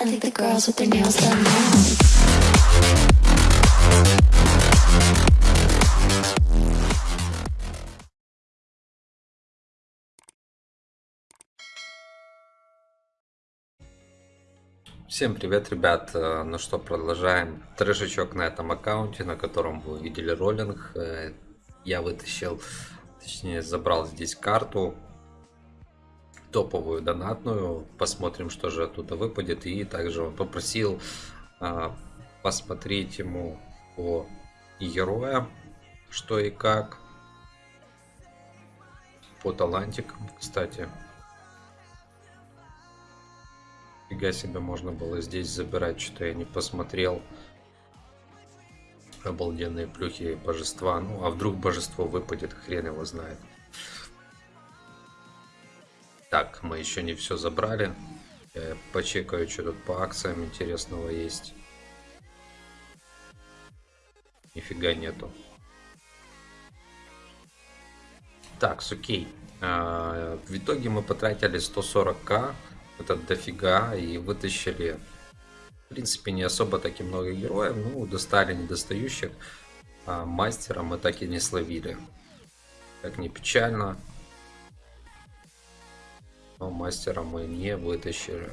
I think the girls with their nails done now. Всем привет, ребят! Э, Ну что, продолжаем трешечок на этом аккаунте, на котором вы видели роллинг. Э, Я вытащил, точнее забрал здесь карту топовую донатную. Посмотрим, что же оттуда выпадет. И также он попросил а, посмотреть ему по героям, что и как. По талантикам, кстати. Фига себе можно было здесь забирать, что я не посмотрел. Обалденные плюхи божества. Ну, а вдруг божество выпадет, хрен его знает. Так, мы еще не все забрали. Я почекаю, что тут по акциям интересного есть. Нифига нету. Так, окей. А, в итоге мы потратили 140к. Это дофига. И вытащили, в принципе, не особо таки много героев. Ну, достали недостающих. А мастера мы так и не словили. Как ни печально. Но мастера мы не вытащили.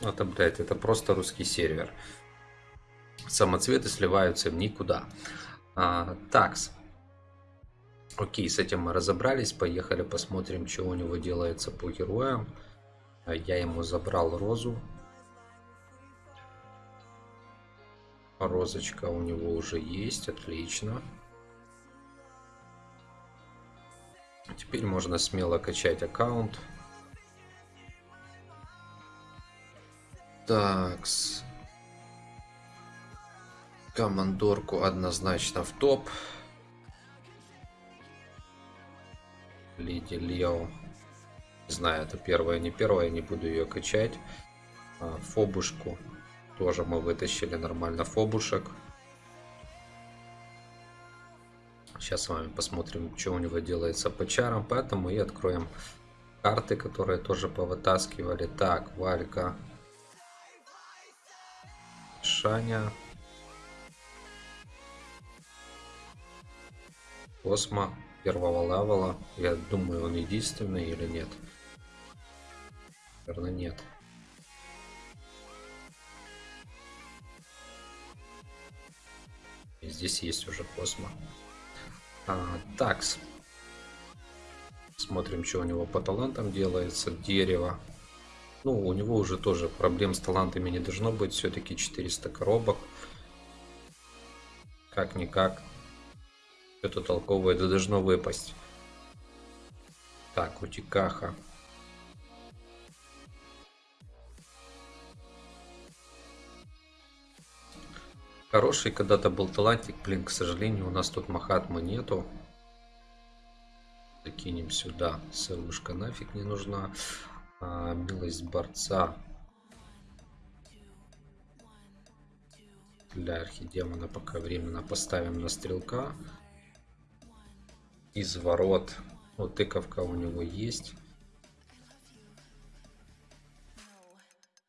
Это, блядь, это просто русский сервер. Самоцветы сливаются в никуда. А, такс. Окей, с этим мы разобрались. Поехали посмотрим, что у него делается по героям. Я ему забрал розу. Розочка у него уже есть, отлично. Теперь можно смело качать аккаунт. Такс. Командорку однозначно в топ. Леди Лео. Не знаю, это первая, не первая, не буду ее качать. А, фобушку тоже мы вытащили нормально фобушек. Сейчас с вами посмотрим, что у него делается по чарам. Поэтому и откроем карты, которые тоже повытаскивали. Так, Валька. Шаня. Космо первого левела. Я думаю, он единственный или нет. Наверное, нет. И здесь есть уже Космо. А, такс. Смотрим, что у него по талантам делается. Дерево. Ну, у него уже тоже проблем с талантами не должно быть. Все-таки 400 коробок. Как-никак. Что-то толковое да должно выпасть. Так, утикаха. Хороший когда-то был талантик, блин, к сожалению, у нас тут Махатмы нету. Закинем сюда. Сырушка нафиг не нужна. А, милость борца. Для архидемона пока временно поставим на стрелка. Изворот. Вот тыковка у него есть.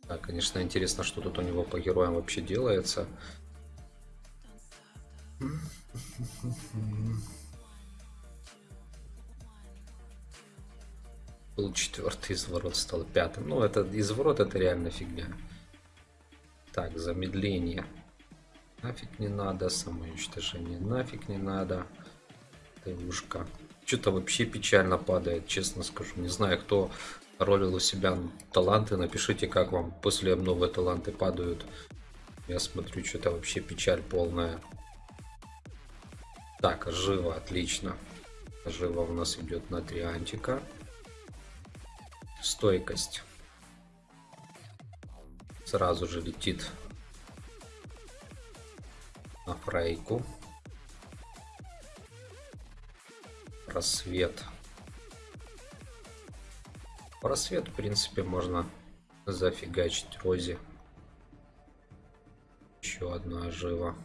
Да, конечно, интересно, что тут у него по героям вообще делается. Был четвертый изворот, стал пятым. Ну, это изворот это реально фигня. Так, замедление. Нафиг не надо. Самоуничтожение нафиг не надо. Тывушка. Что-то вообще печально падает, честно скажу. Не знаю, кто ролил у себя таланты. Напишите, как вам после обновы таланты падают. Я смотрю, что-то вообще печаль полная. Так, живо, отлично. Живо у нас идет на три антика. Стойкость. Сразу же летит на фрейку. Просвет. Просвет, в принципе, можно зафигачить Рози. Еще одна жива.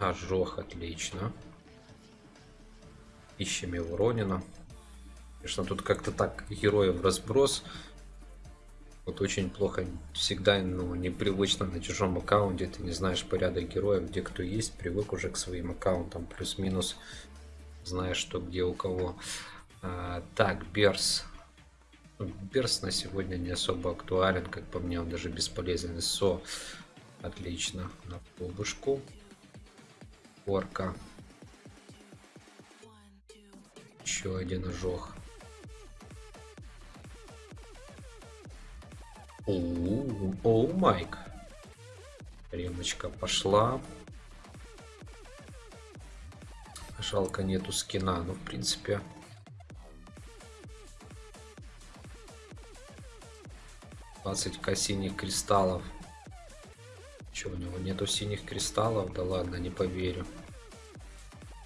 Ожог, отлично. Ищем его Ронина. Конечно, тут как-то так героев разброс. Вот очень плохо всегда, ну, непривычно на чужом аккаунте, ты не знаешь порядок героев, где кто есть, привык уже к своим аккаунтам, плюс-минус знаешь, что где у кого. А, так, Берс. Берс на сегодня не особо актуален, как по мне, он даже бесполезен. Со, отлично, на полбушку. Орка. Еще один ожог. Оу, Майк. Ремочка пошла. Жалко нету скина, ну в принципе. Двадцать к синих кристаллов. Че, у него нету синих кристаллов? Да ладно, не поверю.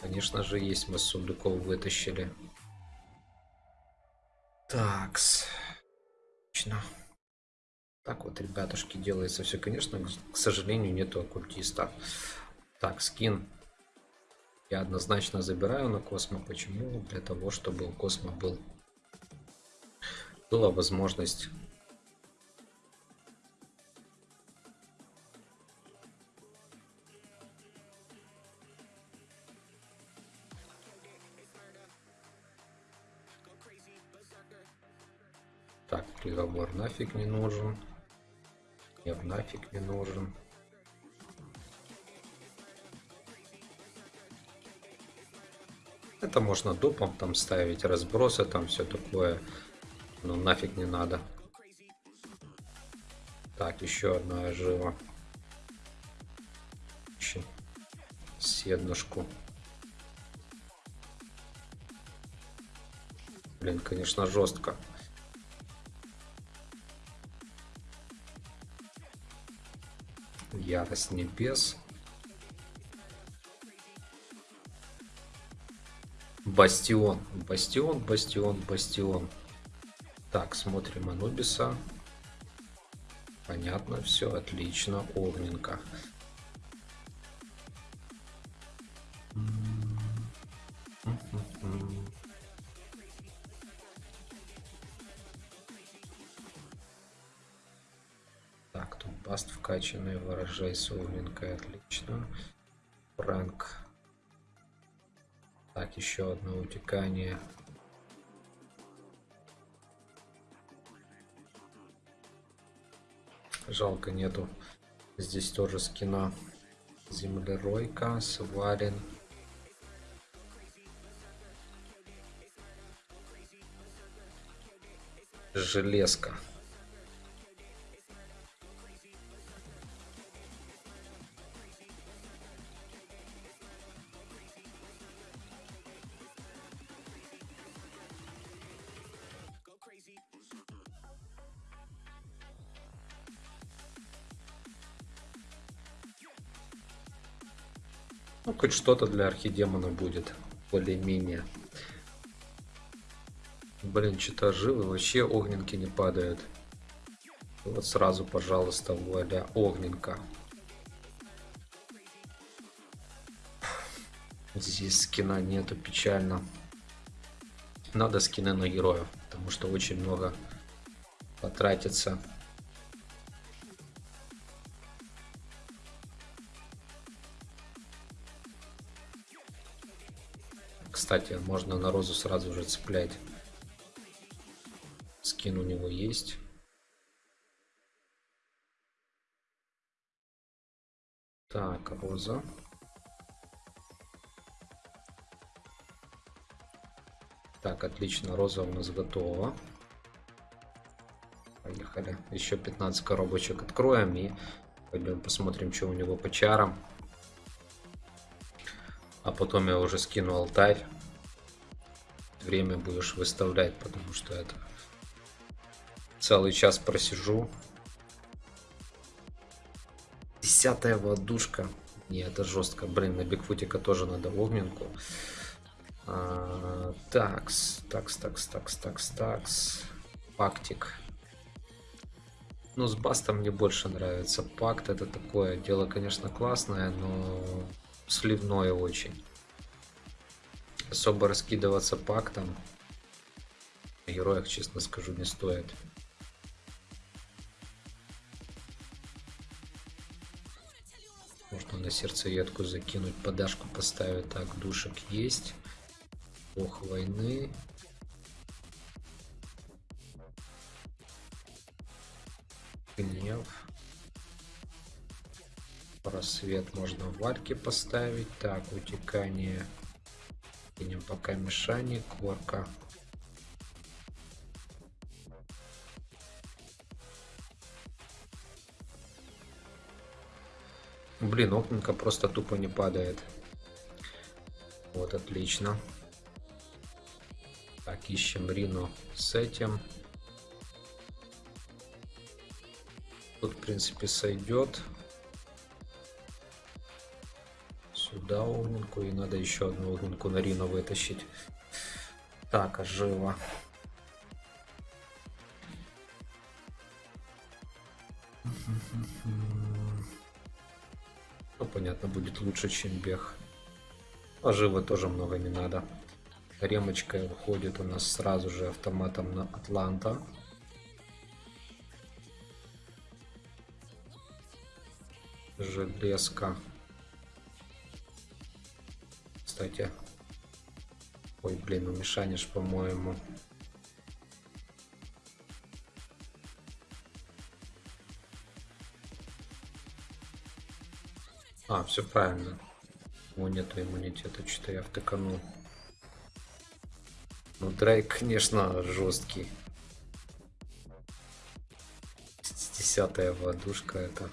Конечно же есть, мы с сундуков вытащили. Такс. Отлично. Так вот, ребятушки, делается все. Конечно, к сожалению, нету оккультиста. Так, скин я однозначно забираю на Космо. Почему? Для того, чтобы у Космо был была возможность приговор нафиг не нужен. Нет, нафиг не нужен. Это можно допом там ставить, разбросы там все такое. Но нафиг не надо. Так, еще одна жива. Ищем седнушку. Блин, конечно, жестко. Ярость небес. Бастион. Бастион, бастион, бастион. Так, смотрим Анубиса. Понятно, все отлично. Огненка. Баст вкачанный, выражай с огненкой, отлично. Фрэнк так, еще одно утекание. Жалко нету здесь тоже скина. Землеройка, сварен. Железка. Ну, хоть что-то для архидемона будет. Более-менее. Блин, что-то живы. Вообще огненки не падают. Вот сразу, пожалуйста, вуаля, огненка. Здесь скина нету, печально. Надо скины на героев, потому что очень много потратится. Кстати, можно на розу сразу же цеплять. Скин у него есть. Так, роза. Так, отлично, роза у нас готова. Поехали. Еще 15 коробочек откроем и пойдем посмотрим, что у него по чарам. А потом я уже скину алтарь время будешь выставлять, потому что это целый час просижу. Десятая водушка. Не, это жестко. Блин, на Бигфутика тоже надо огненку. А, такс, такс, такс, такс, такс, такс. Пактик. Ну, с бастом мне больше нравится. Пакт это такое дело, конечно, классное, но сливное очень особо раскидываться по актам. О героях, честно скажу, не стоит. Можно на сердцеедку закинуть, подашку поставить. Так, душек есть. Бог войны. Просвет можно в варке поставить. Так, утекание. Кинем пока мешание, корка. Блин, окненко просто тупо не падает. Вот, отлично. Так, ищем Рину с этим. Тут, в принципе, сойдет. Сюда огненку. И надо еще одну огненку на Рину вытащить. Так, а живо. Ну, понятно, будет лучше, чем бег. А тоже много не надо. Ремочка уходит у нас сразу же автоматом на Атланта. Железка. Кстати. Ой, блин, умешанишь, по-моему. А, все правильно. У него нету иммунитета, что-то я втыканул. Ну, Дрейк, конечно, жесткий. Десятая водушка это.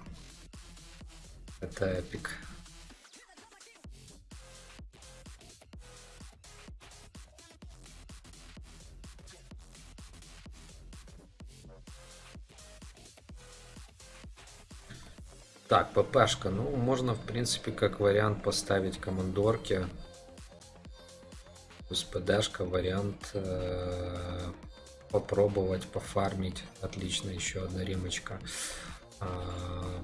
Это эпик. Так, ППшка. Ну, можно, в принципе, как вариант поставить командорки. Плюс ПДшка, вариант э, попробовать пофармить. Отлично, еще одна ремочка. А,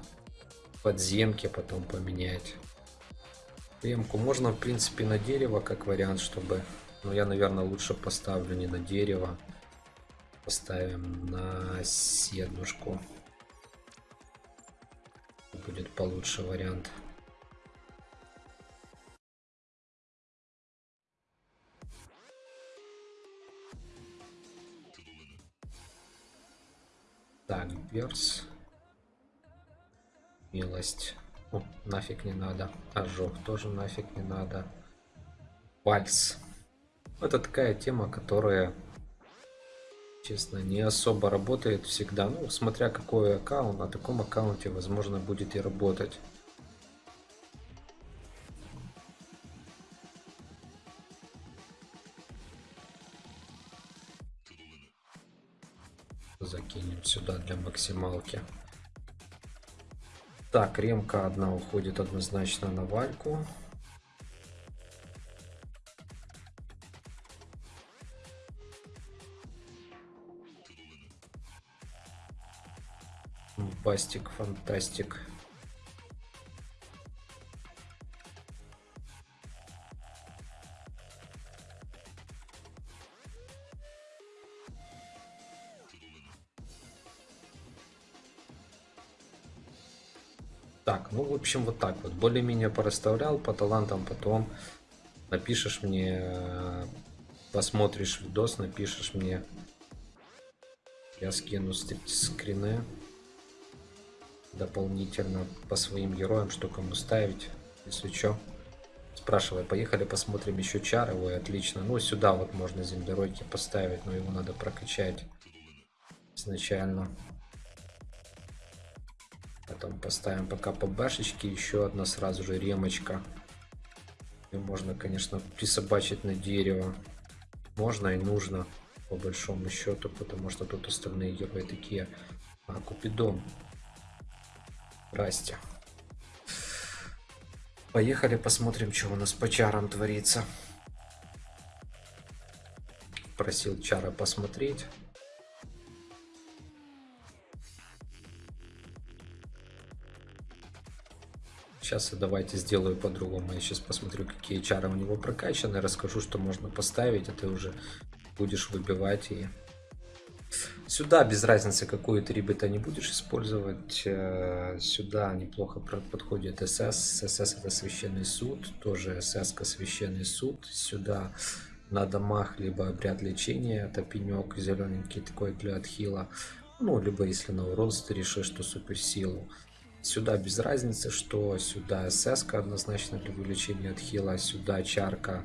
подземки потом поменять. Ремку можно, в принципе, на дерево, как вариант, чтобы... Но я, наверное, лучше поставлю не на дерево. Поставим на седнушку будет получше вариант. Так, Берс. Милость. О, нафиг не надо. Ожог тоже нафиг не надо. Вальс. Это такая тема, которая честно, не особо работает всегда. Ну, смотря какой аккаунт, на таком аккаунте, возможно, будет и работать. Закинем сюда для максималки. Так, ремка одна уходит однозначно на вальку. Бастик, фантастик. Так, ну в общем вот так вот. Более-менее порасставлял по талантам, потом напишешь мне, посмотришь видос, напишешь мне. Я скину скрины дополнительно по своим героям, что кому ставить, если что. Спрашивай, поехали посмотрим еще чары, ой, отлично. Ну, сюда вот можно землеройки поставить, но его надо прокачать изначально. Потом поставим пока по башечке, еще одна сразу же ремочка. И можно, конечно, присобачить на дерево. Можно и нужно, по большому счету, потому что тут остальные герои такие. А, Купидон. Здрасте. Поехали посмотрим, что у нас по чарам творится. Просил чара посмотреть. Сейчас давайте сделаю по-другому. Я сейчас посмотрю, какие чары у него прокачаны, расскажу, что можно поставить, а ты уже будешь выбивать и Сюда без разницы, какую ты ребята не будешь использовать. э, Сюда неплохо подходит СС. СС это священный суд. Тоже СС священный суд. Сюда на домах либо обряд лечения. Это пенек зелененький такой для отхила. Ну, либо если на урон ты решишь, что суперсилу. Сюда без разницы, что сюда СС однозначно для увеличения отхила. Сюда чарка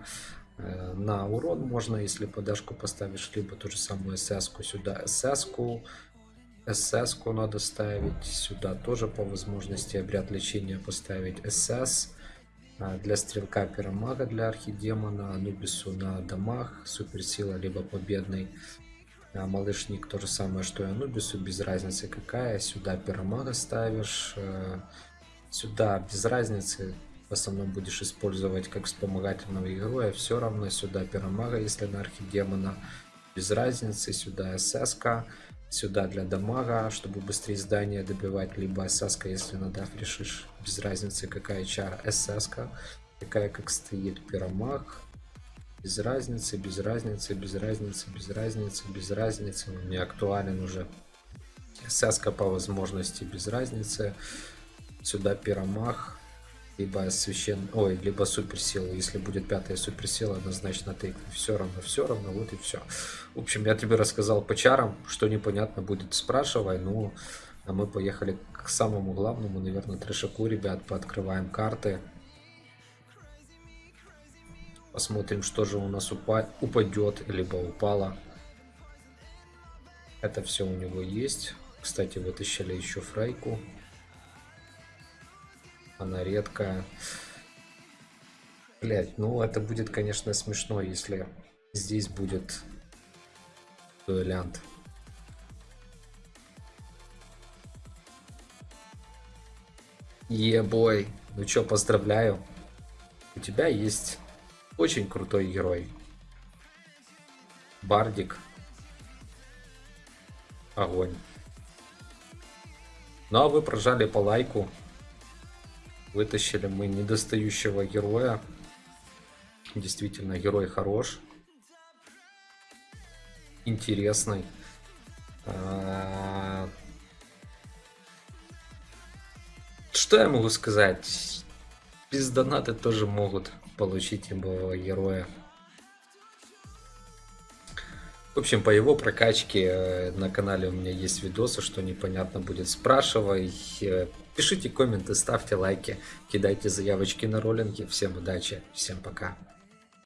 на урон можно, если подашку поставишь, либо ту же самую СС сюда. СС СС надо ставить сюда тоже по возможности обряд лечения поставить. СС а, для стрелка пиромага для архидемона анубису на домах суперсила либо победный. А малышник то же самое что и анубису без разницы какая. Сюда пиромага ставишь э, сюда без разницы в основном будешь использовать как вспомогательного героя, все равно сюда пиромага, если на архидемона, без разницы, сюда СС, сюда для дамага, чтобы быстрее здание добивать, либо СС, если на даф решишь, без разницы какая чара, СС, такая как стоит пиромаг, без разницы, без разницы, без разницы, без разницы, без разницы, он не актуален уже. СС по возможности без разницы, сюда пиромах, либо священ... Ой, либо суперсила. Если будет пятая суперсила, однозначно ты все равно, все равно, вот и все. В общем, я тебе рассказал по чарам, что непонятно будет, спрашивай. Ну, а мы поехали к самому главному, наверное, трешаку, ребят, пооткрываем карты. Посмотрим, что же у нас упа... упадет, либо упало. Это все у него есть. Кстати, вытащили еще фрейку. Она редкая. Блять, ну это будет, конечно, смешно, если здесь будет дуэлянт. Ебой. Ну чё, поздравляю. У тебя есть очень крутой герой. Бардик. Огонь. Ну а вы прожали по лайку. Вытащили мы недостающего героя. Действительно, герой хорош. Интересный. А, Что я могу сказать? Без доната тоже могут получить имбового героя. В общем, по его прокачке э, на канале у меня есть видосы, что непонятно будет, спрашивай. Пишите комменты, ставьте лайки, кидайте заявочки на роллинги. Всем удачи, всем пока.